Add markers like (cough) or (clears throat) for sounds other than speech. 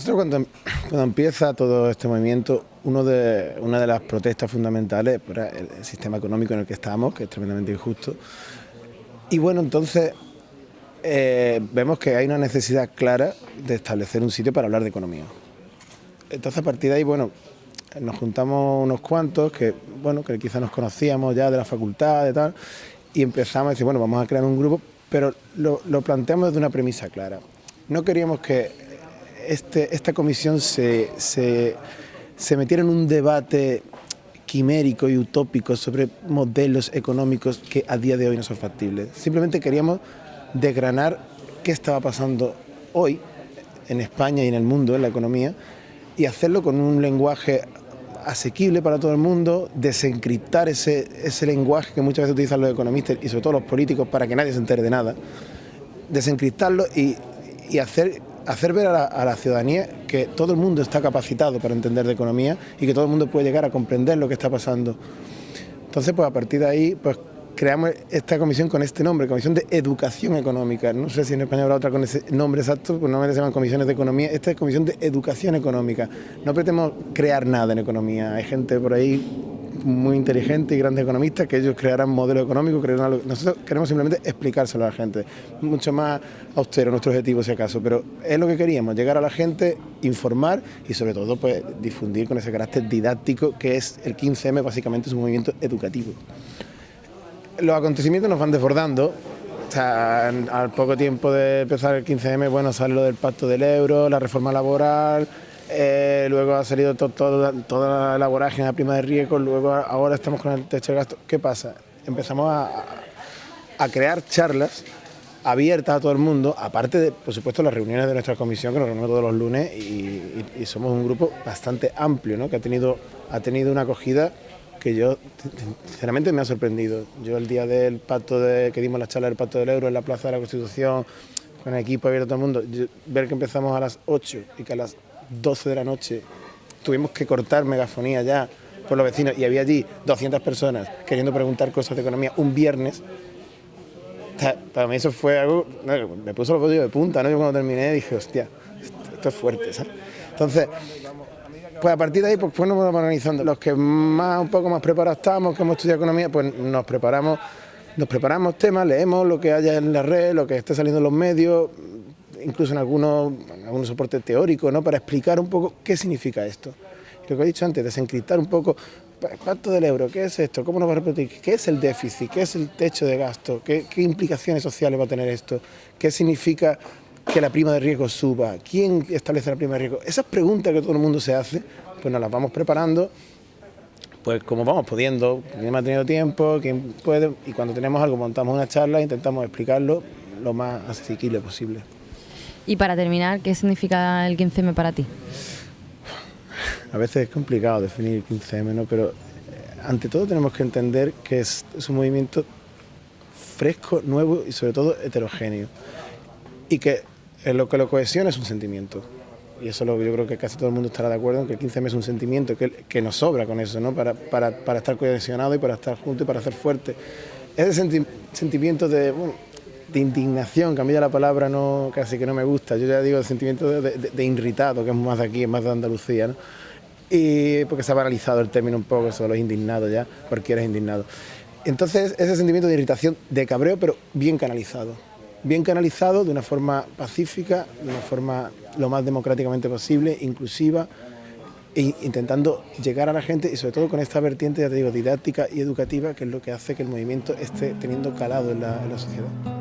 Nosotros cuando, (clears throat) cuando, empieza todo este movimiento, una de las protestas fundamentales era el, sistema económico en el que estamos, que es tremendamente injusto. Y bueno, entonces eh, vemos que hay una necesidad clara de establecer un sitio para hablar de economía. Entonces a partir de ahí, bueno, nos juntamos unos cuantos que, bueno, que quizás nos conocíamos ya de la facultad, de tal, y empezamos a decir, bueno, vamos a crear un grupo, pero lo planteamos desde una premisa clara. No queríamos que este, esta comisión se, se, metiera en un debate quimérico y utópico sobre modelos económicos que a día de hoy no son factibles. Simplemente queríamos desgranar qué estaba pasando hoy en España y en el mundo, en la economía, y hacerlo con un lenguaje asequible para todo el mundo, desencriptar ese, lenguaje que muchas veces utilizan los economistas y sobre todo los políticos para que nadie se entere de nada, desencriptarlo y hacer hacer ver a la, ciudadanía que todo el mundo está capacitado para entender de economía y que todo el mundo puede llegar a comprender lo que está pasando. Entonces, pues a partir de ahí, pues creamos esta comisión con este nombre, Comisión de Educación Económica. No sé si en España habrá otra con ese nombre exacto, pues normalmente se llaman comisiones de economía. Esta es Comisión de Educación Económica. No pretendemos crear nada en economía. Hay gente por ahí muy inteligente y grandes economistas que ellos crearán modelos económicos, crearán nosotros queremos simplemente explicárselo a la gente, mucho más austero nuestro objetivo si acaso, pero es lo que queríamos, llegar a la gente, informar y sobre todo pues difundir con ese carácter didáctico que es el 15M, básicamente es un movimiento educativo. Los acontecimientos nos van desbordando, al poco tiempo de empezar el 15M, bueno, sale lo del pacto del euro, la reforma laboral, eh, luego ha salido toda la vorágine la prima de riesgo, luego ahora estamos con el techo de gasto. ¿Qué pasa? Empezamos a, crear charlas abiertas a todo el mundo, aparte de, por supuesto, las reuniones de nuestra comisión, que nos reunimos todos los lunes, y, somos un grupo bastante amplio, ¿no? que ha tenido, ha tenido una acogida que yo, sinceramente, me ha sorprendido. Yo el día del pacto de, que dimos la charla del pacto del euro en la Plaza de la Constitución, con el equipo abierto a todo el mundo, ver que empezamos a las 8 y que a las 12 de la noche tuvimos que cortar megafonía ya por los vecinos y había allí 200 personas queriendo preguntar cosas de economía un viernes. Para mí eso fue algo, me puso los bollos de punta, ¿no? Yo cuando terminé dije, hostia, esto, es fuerte, ¿sabes? Entonces, pues a partir de ahí, pues, pues nos vamos organizando. Los que más, un poco más preparados estamos, que hemos estudiado economía, pues nos preparamos, nos preparamos temas, leemos lo que haya en la red, lo que esté saliendo en los medios, incluso en algunos, algunos soportes teóricos, ¿no? para explicar un poco qué significa esto. Lo que he dicho antes, desencriptar un poco pacto del euro, ¿qué es esto? ¿Cómo nos va a repetir? ¿Qué es el déficit? ¿Qué es el techo de gasto? ¿Qué, implicaciones sociales va a tener esto? ¿Qué significa que la prima de riesgo suba? ¿Quién establece la prima de riesgo? Esas preguntas que todo el mundo se hace, pues nos las vamos preparando, pues como vamos pudiendo, quien ha tenido tiempo, quien puede, y cuando tenemos algo montamos una charla e intentamos explicarlo lo más asequible posible. Y para terminar, ¿qué significa el 15M para ti? A veces es complicado definir el 15M, ¿no? pero eh, ante todo tenemos que entender que es, un movimiento fresco, nuevo y sobre todo heterogéneo. Y que lo que lo cohesiona es un sentimiento. Y eso lo, yo creo que casi todo el mundo estará de acuerdo en que el 15M es un sentimiento, que, que nos sobra con eso, ¿no? para, para, para estar cohesionado y para estar juntos y para ser fuerte. Ese sentimiento de, de indignación, que a mí ya la palabra no, casi que no me gusta, yo ya digo el sentimiento de, irritado, que es más de aquí, es más de Andalucía, y porque se ha paralizado el término un poco, eso los indignados ya, cualquiera es indignado. Entonces ese sentimiento de irritación, de cabreo, pero bien canalizado, bien canalizado de una forma pacífica, de una forma lo más democráticamente posible, inclusiva, e intentando llegar a la gente y sobre todo con esta vertiente, ya te digo, didáctica y educativa, que es lo que hace que el movimiento esté teniendo calado en la sociedad.